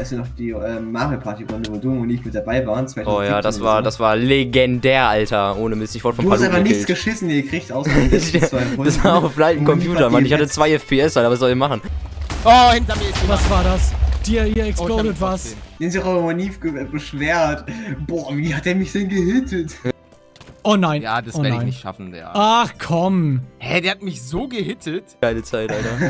Weißt du noch die äh, Mario Party Runde, wo du und ich mit dabei waren? Oh ja, das war, das war legendär, Alter. Ohne Mist, ich wurde von Du hast einfach nichts geschissen, ihr kriegt außer die zwei Runden. Das war auf leichten Computer, Mann. Ich hatte zwei FPS, Alter. Was soll ich machen? Oh, hinter mir ist jemand. Was war das? Dir, hier Oh, was. Den sich auch immer nie beschwert. Boah, wie hat er mich denn gehittet? Oh nein. Ja, das oh werde ich nicht schaffen, der. Ach komm. Hä, der hat mich so gehittet. Geile Zeit, Alter.